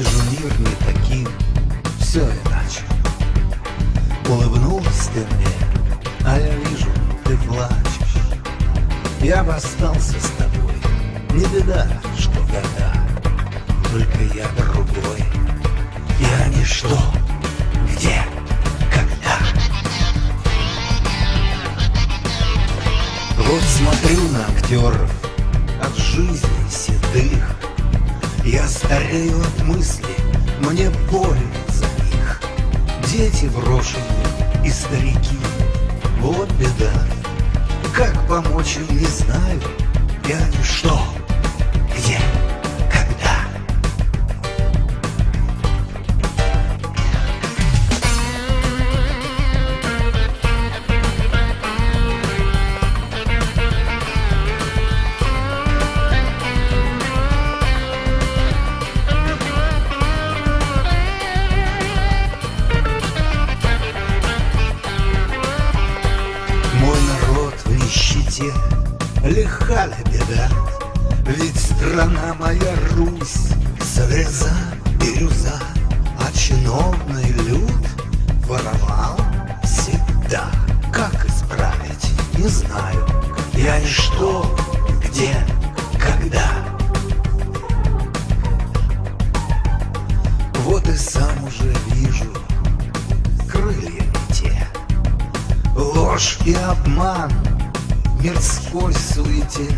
быть не таким, все иначе. Улыбнулась ты мне, а я вижу, ты плачешь. Я бы остался с тобой, не беда, что года, только я другой. Я ничто, где. Вот смотрю на актеров от жизни седых, Я старею от мысли, мне больно за них. Дети брошенные и старики, вот беда. Как помочь им, не знаю, я ничто. Где? Лиха ли беда? Ведь страна моя Русь, слеза, бирюза, А чиновный люд воровал всегда. Как исправить, не знаю, я ничто, где, когда. Вот и сам уже вижу, крылья не те. Ложь и обман мирской суете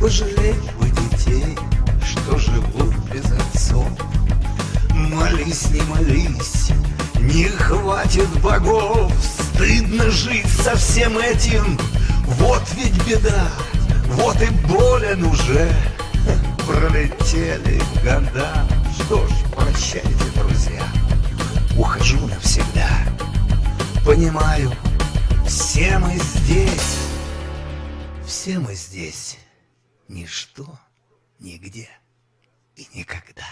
Пожалеть бы детей, что живут без отцов. Молись, не молись, не хватит богов. Стыдно жить со всем этим, вот ведь беда Вот и болен уже, пролетели года. Что ж, прощайте, друзья, ухожу навсегда. Понимаю, все мы здесь, все мы здесь, ничто, нигде и никогда.